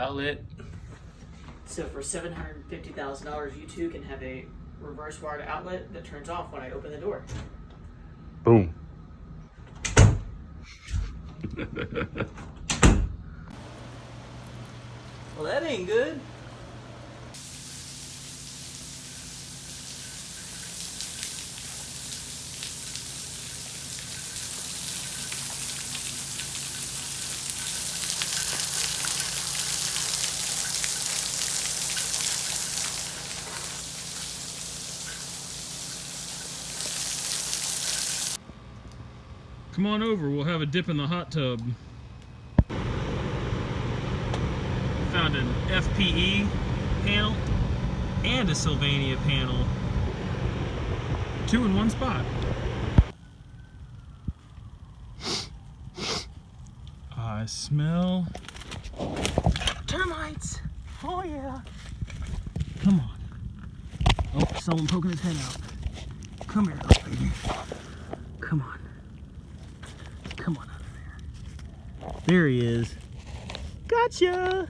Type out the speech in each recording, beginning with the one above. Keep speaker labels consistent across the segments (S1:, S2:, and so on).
S1: outlet.
S2: So for seven hundred and fifty thousand dollars, you too can have a reverse wired outlet that turns off when I open the door.
S1: Boom.
S2: Well, that ain't good.
S3: Come on over, we'll have a dip in the hot tub. Found an FPE panel and a Sylvania panel. Two in one spot. I smell termites. Oh yeah. Come on. Oh, someone poking his head out. Come here, baby. Come on. Come on out of there. He is. Gotcha!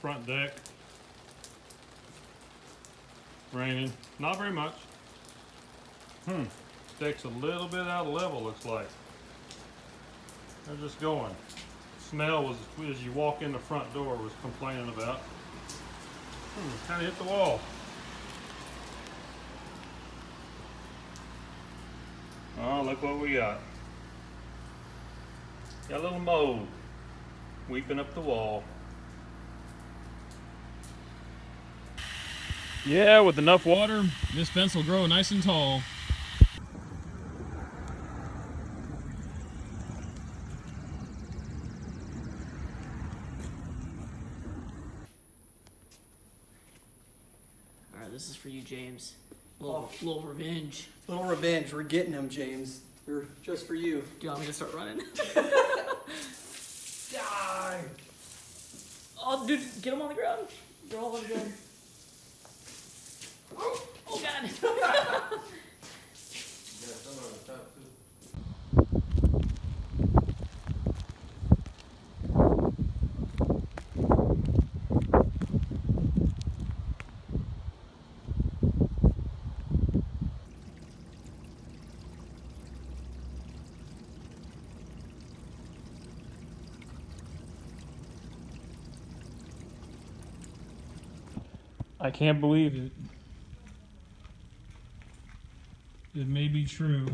S3: Front deck. Raining. Not very much. Hmm. Deck's a little bit out of level, looks like. They're just going. Smell was, as you walk in the front door, was complaining about. Hmm, kind of hit the wall. Oh, look what we got. Got a little mold weeping up the wall. Yeah, with enough water, this fence will grow nice and tall.
S2: All right, this is for you, James. Oh. Little, little revenge.
S4: Little revenge. We're getting them, James. They're just for you.
S2: Do you want me to start running?
S4: Die!
S2: oh, dude, get them on the ground. They're all on the ground.
S3: I can't believe it. May be true.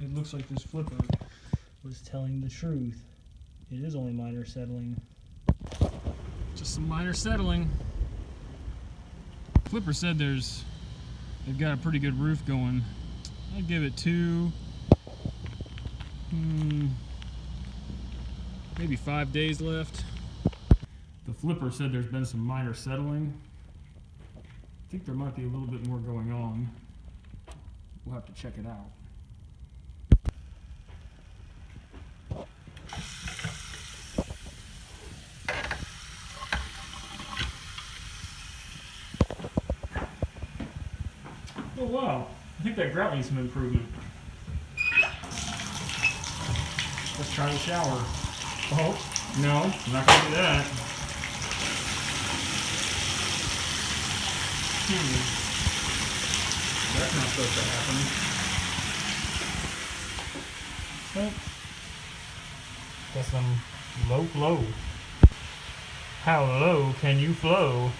S3: It looks like this flipper was telling the truth. It is only minor settling. Just some minor settling. Flipper said there's they've got a pretty good roof going. I'd give it two, hmm, maybe five days left. The flipper said there's been some minor settling. I think there might be a little bit more going on. We'll have to check it out. Oh wow, I think that grout needs some improvement. Let's try the shower. Oh, no, I'm not gonna do that. Hmm. That's not supposed to happen. Well, got some low flow. How low can you flow?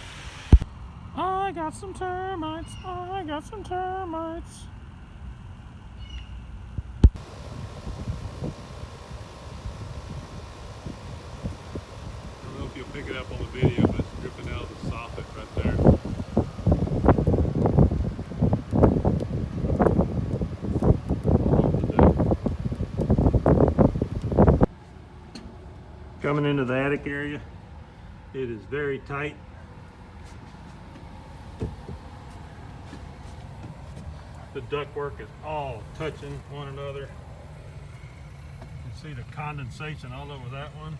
S3: I got some termites. I got some termites.
S5: I don't know if you'll pick it up on the video, but it's dripping out of the soffit right there.
S3: Coming into the attic area, it is very tight.
S5: The ductwork is all touching one another. You can see the condensation all over that one.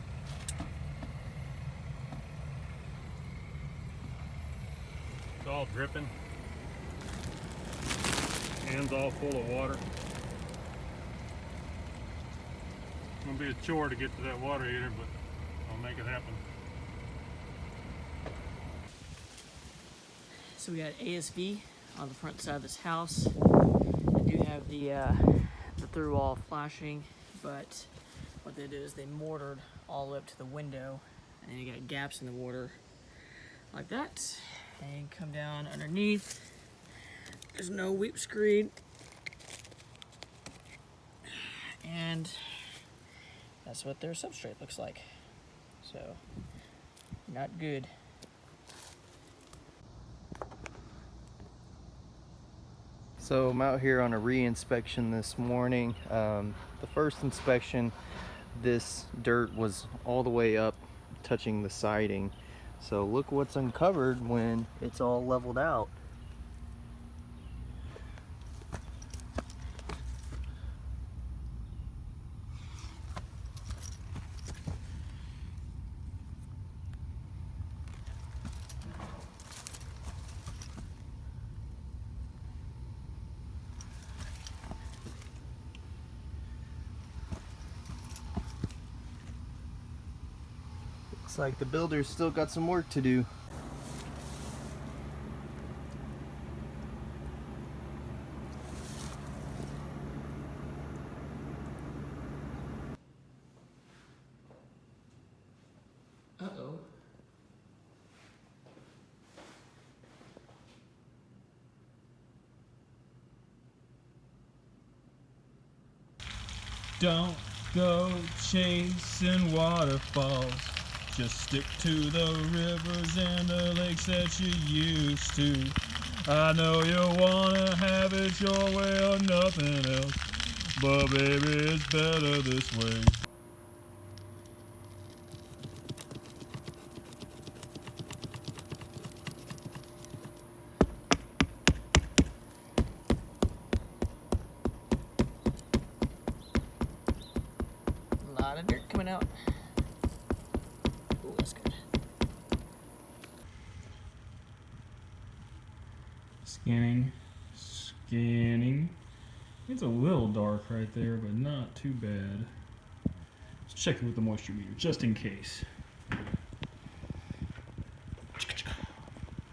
S5: It's all dripping. Hands all full of water. It's gonna be a chore to get to that water heater, but make it happen.
S2: So we got ASB on the front side of this house. I do have the uh, the through wall flashing, but what they did is they mortared all up to the window, and then you got gaps in the water like that, and come down underneath. There's no weep screed, and that's what their substrate looks like. So, not good.
S4: So I'm out here on a re-inspection this morning. Um, the first inspection, this dirt was all the way up touching the siding. So look what's uncovered when it's all leveled out. Looks like the builder's still got some work to do.
S2: Uh oh.
S3: Don't go chasing waterfalls. Just stick to the rivers and the lakes that you used to. I know you wanna have it your way or nothing else. But baby, it's better this way.
S2: A lot of dirt coming out. Ooh, that's good.
S3: Scanning, scanning. It's a little dark right there, but not too bad. Let's check it with the moisture meter, just in case.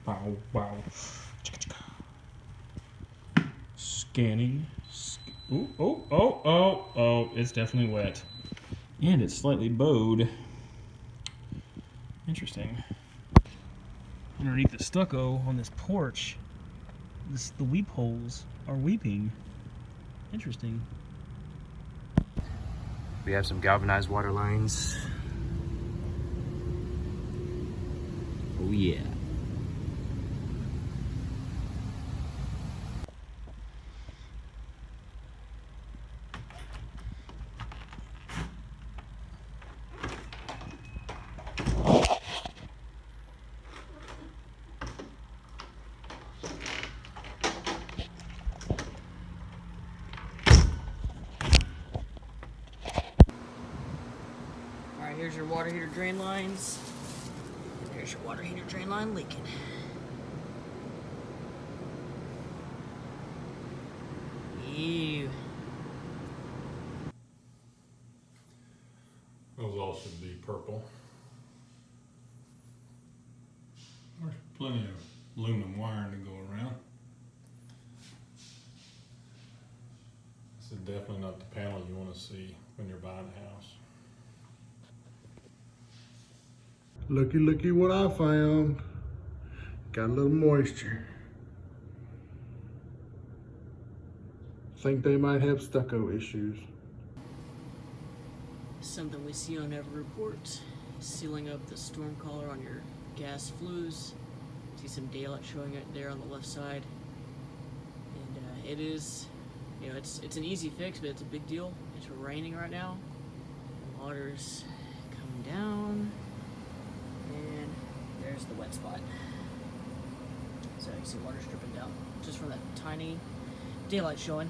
S3: Wow, wow. Scanning. Sc- Ooh, oh, oh, oh, oh, it's definitely wet. And it's slightly bowed. Interesting. Underneath the stucco on this porch, this, the weep holes are weeping. Interesting.
S1: We have some galvanized water lines. Oh yeah.
S2: Alright, here's your water heater drain lines. There's your water heater drain line leaking. Ew.
S5: Those all should be purple. There's plenty of aluminum wiring to go around. This is definitely not the panel you want to see when you're buying a house.
S6: Looky, looky what I found. Got a little moisture. Think they might have stucco issues.
S2: Something we see on every report. Sealing up the storm collar on your gas flues. See some daylight showing it there on the left side. And uh, it is, you know, it's it's an easy fix, but it's a big deal. It's raining right now. The water's coming down. There's the wet spot. So you see water's dripping down just from that tiny daylight showing.